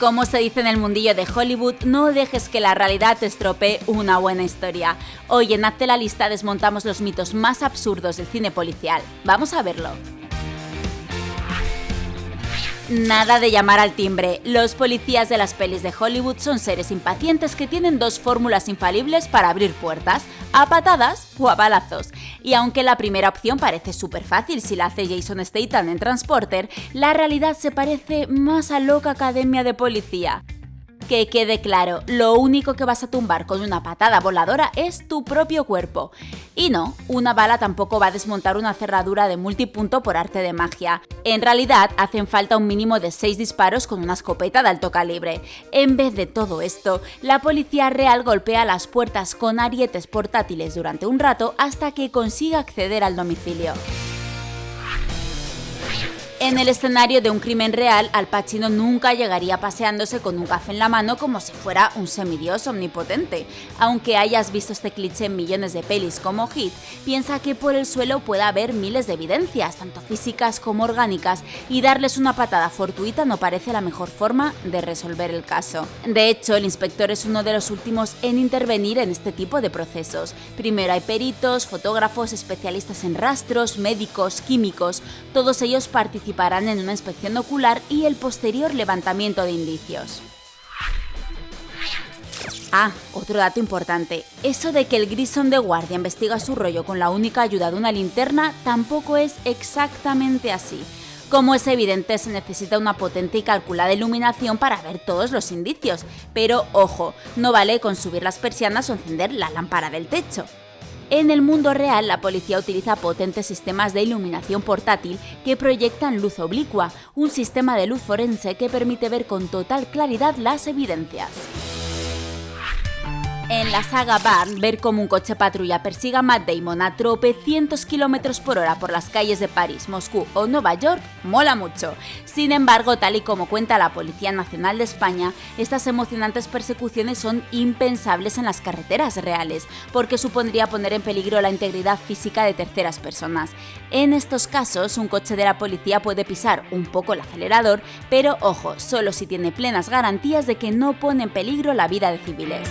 Como se dice en el mundillo de Hollywood, no dejes que la realidad te estropee una buena historia. Hoy en Hazte la lista desmontamos los mitos más absurdos del cine policial. Vamos a verlo. Nada de llamar al timbre. Los policías de las pelis de Hollywood son seres impacientes que tienen dos fórmulas infalibles para abrir puertas, a patadas o a balazos. Y aunque la primera opción parece súper fácil si la hace Jason Statham en Transporter, la realidad se parece más a loca academia de policía. Que quede claro, lo único que vas a tumbar con una patada voladora es tu propio cuerpo. Y no, una bala tampoco va a desmontar una cerradura de multipunto por arte de magia. En realidad, hacen falta un mínimo de 6 disparos con una escopeta de alto calibre. En vez de todo esto, la policía real golpea las puertas con arietes portátiles durante un rato hasta que consiga acceder al domicilio. En el escenario de un crimen real, Al Pacino nunca llegaría paseándose con un café en la mano como si fuera un semidios omnipotente. Aunque hayas visto este cliché en millones de pelis como Hit, piensa que por el suelo puede haber miles de evidencias, tanto físicas como orgánicas, y darles una patada fortuita no parece la mejor forma de resolver el caso. De hecho, el inspector es uno de los últimos en intervenir en este tipo de procesos. Primero hay peritos, fotógrafos, especialistas en rastros, médicos, químicos, todos ellos participan participarán en una inspección ocular y el posterior levantamiento de indicios. Ah, otro dato importante. Eso de que el Grison de guardia investiga su rollo con la única ayuda de una linterna tampoco es exactamente así. Como es evidente, se necesita una potente y calculada iluminación para ver todos los indicios, pero ojo, no vale con subir las persianas o encender la lámpara del techo. En el mundo real, la policía utiliza potentes sistemas de iluminación portátil que proyectan luz oblicua, un sistema de luz forense que permite ver con total claridad las evidencias. En la saga Barn, ver cómo un coche patrulla persiga a Matt Damon a tropecientos kilómetros por hora por las calles de París, Moscú o Nueva York mola mucho. Sin embargo, tal y como cuenta la Policía Nacional de España, estas emocionantes persecuciones son impensables en las carreteras reales, porque supondría poner en peligro la integridad física de terceras personas. En estos casos, un coche de la policía puede pisar un poco el acelerador, pero ojo, solo si tiene plenas garantías de que no pone en peligro la vida de civiles.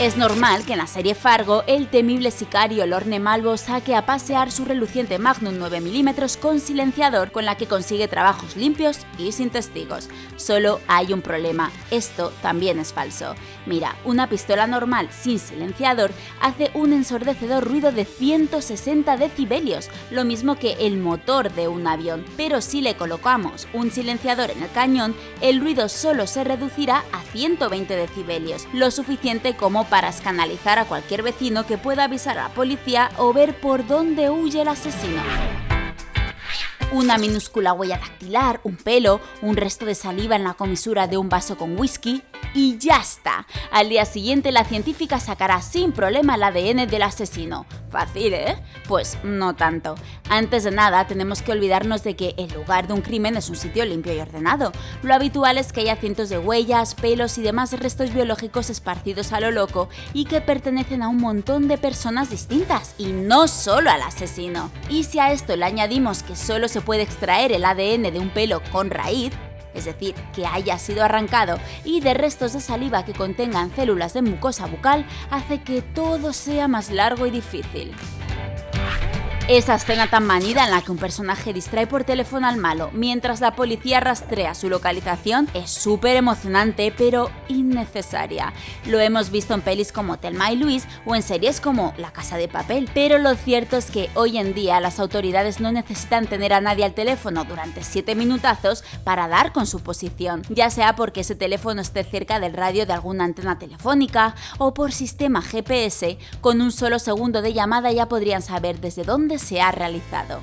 Es normal que en la serie Fargo el temible sicario Lorne Malvo saque a pasear su reluciente Magnum 9mm con silenciador con la que consigue trabajos limpios y sin testigos. Solo hay un problema, esto también es falso. Mira, una pistola normal sin silenciador hace un ensordecedor ruido de 160 decibelios, lo mismo que el motor de un avión, pero si le colocamos un silenciador en el cañón, el ruido solo se reducirá a 120 decibelios, lo suficiente como para escanalizar a cualquier vecino que pueda avisar a la policía o ver por dónde huye el asesino una minúscula huella dactilar, un pelo, un resto de saliva en la comisura de un vaso con whisky y ya está. Al día siguiente la científica sacará sin problema el ADN del asesino. Fácil, ¿eh? Pues no tanto. Antes de nada, tenemos que olvidarnos de que el lugar de un crimen es un sitio limpio y ordenado. Lo habitual es que haya cientos de huellas, pelos y demás restos biológicos esparcidos a lo loco y que pertenecen a un montón de personas distintas, y no solo al asesino. Y si a esto le añadimos que solo se puede extraer el ADN de un pelo con raíz, es decir, que haya sido arrancado, y de restos de saliva que contengan células de mucosa bucal, hace que todo sea más largo y difícil. Esa escena tan manida en la que un personaje distrae por teléfono al malo mientras la policía rastrea su localización es súper emocionante pero innecesaria. Lo hemos visto en pelis como Telma y Luis o en series como La Casa de Papel, pero lo cierto es que hoy en día las autoridades no necesitan tener a nadie al teléfono durante 7 minutazos para dar con su posición, ya sea porque ese teléfono esté cerca del radio de alguna antena telefónica o por sistema GPS, con un solo segundo de llamada ya podrían saber desde dónde se ha realizado.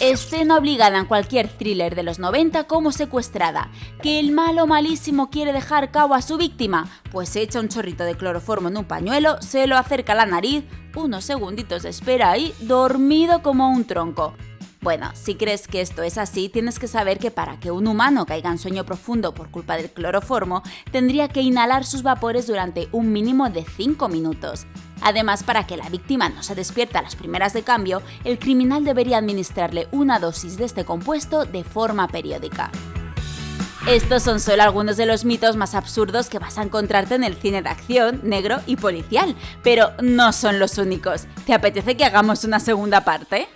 Escena obligada en cualquier thriller de los 90 como secuestrada. ¿Que el malo malísimo quiere dejar cabo a su víctima? Pues echa un chorrito de cloroformo en un pañuelo, se lo acerca a la nariz, unos segunditos de espera ahí, dormido como un tronco. Bueno, si crees que esto es así, tienes que saber que para que un humano caiga en sueño profundo por culpa del cloroformo, tendría que inhalar sus vapores durante un mínimo de 5 minutos. Además, para que la víctima no se despierta a las primeras de cambio, el criminal debería administrarle una dosis de este compuesto de forma periódica. Estos son solo algunos de los mitos más absurdos que vas a encontrarte en el cine de acción, negro y policial, pero no son los únicos. ¿Te apetece que hagamos una segunda parte?